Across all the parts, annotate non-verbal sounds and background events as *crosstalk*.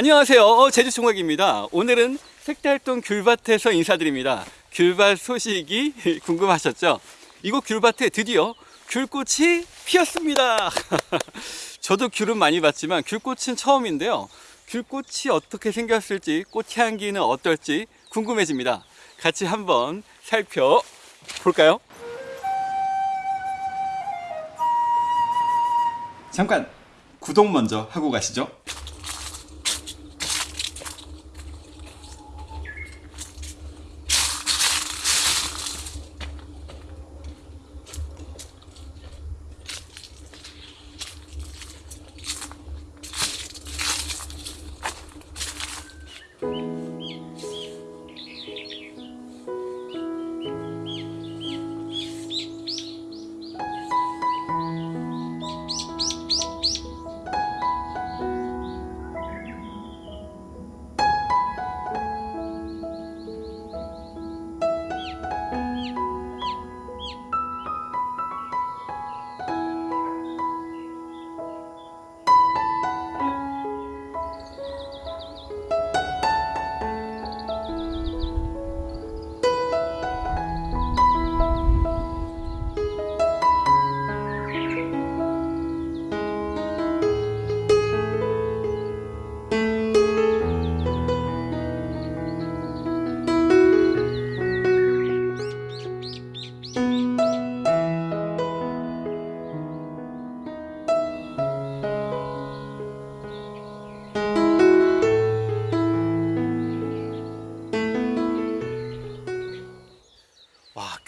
안녕하세요. 어, 제주 총각입니다. 오늘은 색달동 귤밭에서 인사드립니다. 귤밭 소식이 *laughs* 궁금하셨죠? 이곳 귤밭에 드디어 귤꽃이 피었습니다. *laughs* 저도 귤은 많이 봤지만 귤꽃은 처음인데요. 귤꽃이 어떻게 생겼을지 꽃향기는 어떨지 궁금해집니다. 같이 한번 살펴볼까요? 잠깐 구독 먼저 하고 가시죠.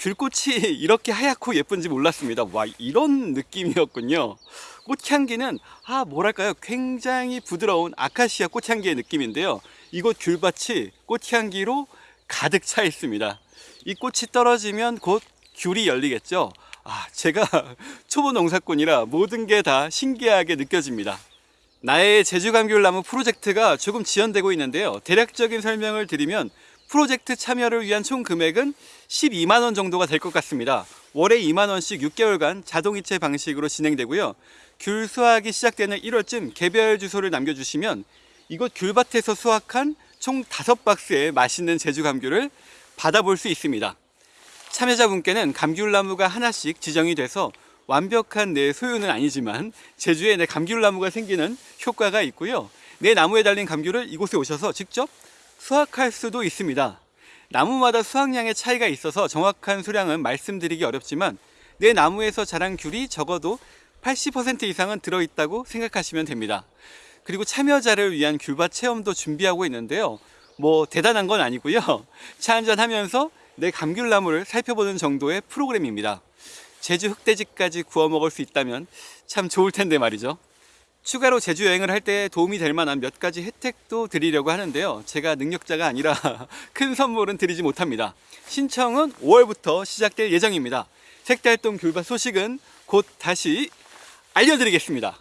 귤꽃이 *laughs* 이렇게 하얗고 예쁜지 몰랐습니다. 와, 이런 느낌이었군요. 꽃향기는, 아, 뭐랄까요. 굉장히 부드러운 아카시아 꽃향기의 느낌인데요. 이곳 귤밭이 꽃향기로 가득 차 있습니다. 이 꽃이 떨어지면 곧 귤이 열리겠죠. 아, 제가 *laughs* 초보 농사꾼이라 모든 게 다 신기하게 느껴집니다. 나의 제주감귤나무 프로젝트가 조금 지연되고 있는데요. 대략적인 설명을 드리면 프로젝트 참여를 위한 총 금액은 12만 원 정도가 될 것 같습니다. 월에 2만 원씩 6개월간 자동이체 방식으로 진행되고요. 귤 수확이 시작되는 1월쯤 개별 주소를 남겨주시면 이곳 귤밭에서 수확한 총 5박스의 맛있는 제주 감귤을 받아볼 수 있습니다. 참여자분께는 감귤나무가 하나씩 지정이 돼서 완벽한 내 소유는 아니지만 제주에 내 감귤나무가 생기는 효과가 있고요. 내 나무에 달린 감귤을 이곳에 오셔서 직접 수확할 수도 있습니다. 나무마다 수확량의 차이가 있어서 정확한 수량은 말씀드리기 어렵지만 내 나무에서 자란 귤이 적어도 80% 이상은 들어있다고 생각하시면 됩니다. 그리고 참여자를 위한 귤밭 체험도 준비하고 있는데요. 뭐 대단한 건 아니고요. *laughs* 차 한잔 하면서 내 감귤나무를 살펴보는 정도의 프로그램입니다. 제주 흑돼지까지 구워 먹을 수 있다면 참 좋을 텐데 말이죠. 추가로 제주 여행을 할 때 도움이 될 만한 몇 가지 혜택도 드리려고 하는데요. 제가 능력자가 아니라 *laughs* 큰 선물은 드리지 못합니다. 신청은 5월부터 시작될 예정입니다. 색달동 귤밭 소식은 곧 다시 알려드리겠습니다.